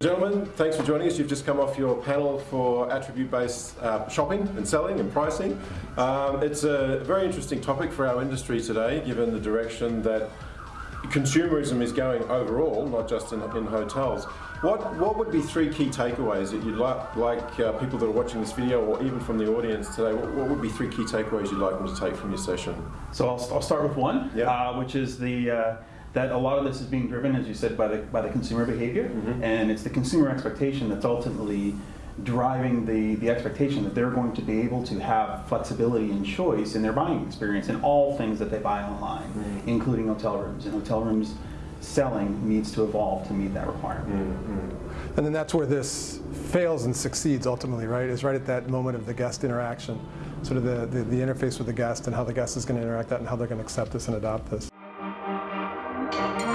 Gentlemen, thanks for joining us. You've just come off your panel for attribute-based uh, shopping and selling and pricing. Um, it's a very interesting topic for our industry today, given the direction that consumerism is going overall, not just in, in hotels. What, what would be three key takeaways that you'd like, like uh, people that are watching this video or even from the audience today, what, what, would be three key takeaways you'd like them to take from your session? So I'll, I'll start with one, Yeah. uh, which is the uh, that a lot of this is being driven, as you said, by the by the consumer behavior, Mhm. and it's the consumer expectation that's ultimately driving the the expectation that they're going to be able to have flexibility and choice in their buying experience in all things that they buy online, Mhm. including hotel rooms. And hotel rooms selling needs to evolve to meet that requirement. Mm-hmm. And then that's where this fails and succeeds ultimately, right? Is right at that moment of the guest interaction, sort of the, the, the interface with the guest and how the guest is going to interact that and how they're going to accept this and adopt this. Thank you.